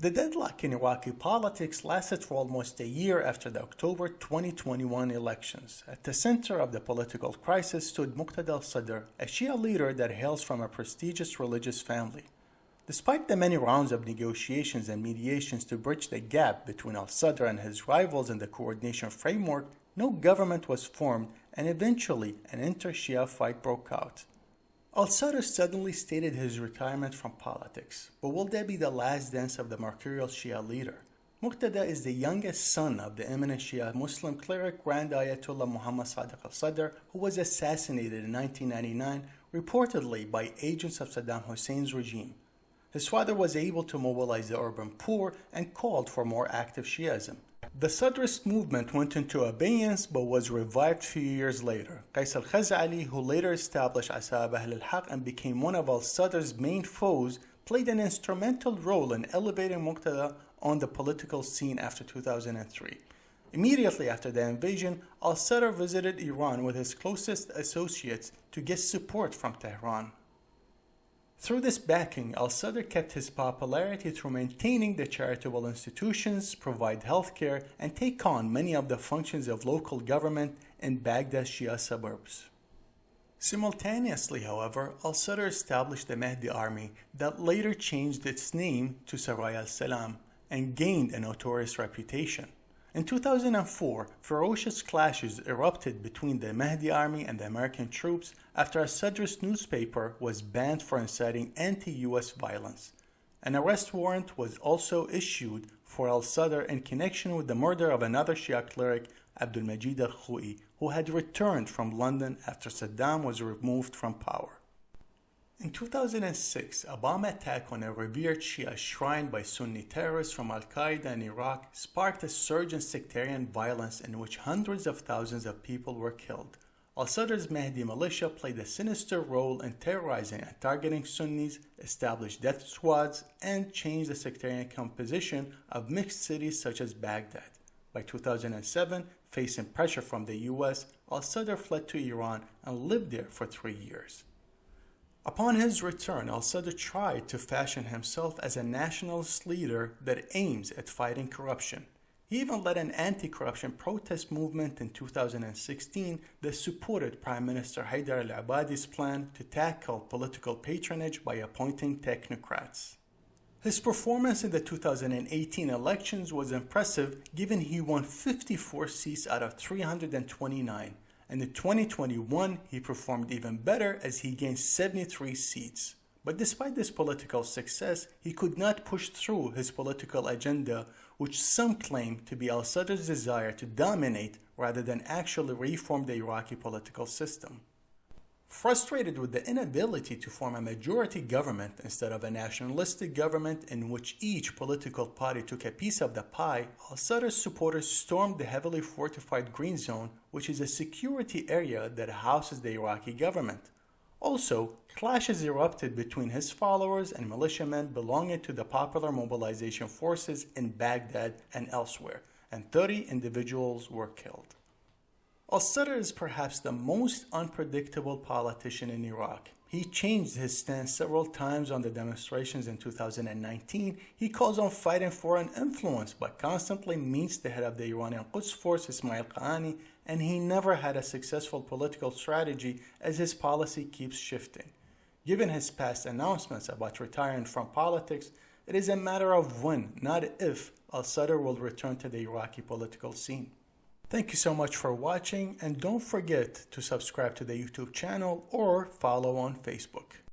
The deadlock in Iraqi politics lasted for almost a year after the October 2021 elections. At the center of the political crisis stood Muqtada al-Sadr, a Shia leader that hails from a prestigious religious family. Despite the many rounds of negotiations and mediations to bridge the gap between al-Sadr and his rivals in the coordination framework, no government was formed and eventually an inter-Shia fight broke out. Al-Sadr suddenly stated his retirement from politics, but will that be the last dance of the mercurial Shia leader? Muqtada is the youngest son of the eminent Shia Muslim cleric Grand Ayatollah Muhammad Sadiq al-Sadr, who was assassinated in 1999 reportedly by agents of Saddam Hussein's regime. His father was able to mobilize the urban poor and called for more active Shiism. The Sadrist movement went into abeyance but was revived few years later. Qais al-Khazali, who later established Asa'ib Ahl al-Haq and became one of al-Sadr's main foes, played an instrumental role in elevating Muqtada on the political scene after 2003. Immediately after the invasion, al-Sadr visited Iran with his closest associates to get support from Tehran. Through this backing, al-Sadr kept his popularity through maintaining the charitable institutions, provide healthcare, and take on many of the functions of local government in Baghdad's Shia suburbs. Simultaneously, however, al-Sadr established the Mahdi army that later changed its name to Saraya al-Salam and gained a notorious reputation. In 2004, ferocious clashes erupted between the Mahdi army and the American troops after a Sadrist newspaper was banned for inciting anti-US violence. An arrest warrant was also issued for al-Sadr in connection with the murder of another Shia cleric, Abdul Majid al-Khouei, who had returned from London after Saddam was removed from power. In 2006, a bomb attack on a revered Shia shrine by Sunni terrorists from Al-Qaeda in Iraq sparked a surge in sectarian violence in which hundreds of thousands of people were killed. Al-Sadr's Mahdi militia played a sinister role in terrorizing and targeting Sunnis, established death squads, and changed the sectarian composition of mixed cities such as Baghdad. By 2007, facing pressure from the US, Al-Sadr fled to Iran and lived there for three years. Upon his return, al-Sadr tried to fashion himself as a nationalist leader that aims at fighting corruption. He even led an anti-corruption protest movement in 2016 that supported Prime Minister Haider al-Abadi's plan to tackle political patronage by appointing technocrats. His performance in the 2018 elections was impressive given he won 54 seats out of 329, and in 2021 he performed even better as he gained 73 seats. But despite this political success, he could not push through his political agenda, which some claim to be al-Sadr's desire to dominate rather than actually reform the Iraqi political system. Frustrated with the inability to form a majority government instead of a nationalistic government in which each political party took a piece of the pie, al-Sadr's supporters stormed the heavily fortified Green Zone, which is a security area that houses the Iraqi government. Also, clashes erupted between his followers and militiamen belonging to the Popular Mobilization Forces in Baghdad and elsewhere, and 30 individuals were killed. Al-Sadr is perhaps the most unpredictable politician in Iraq. He changed his stance several times on the demonstrations in 2019. He calls on fighting foreign influence, but constantly meets the head of the Iranian Quds force, Ismail Qaani, and he never had a successful political strategy as his policy keeps shifting. Given his past announcements about retiring from politics, it is a matter of when, not if, al-Sadr will return to the Iraqi political scene. Thank you so much for watching and don't forget to subscribe to the YouTube channel or follow on Facebook.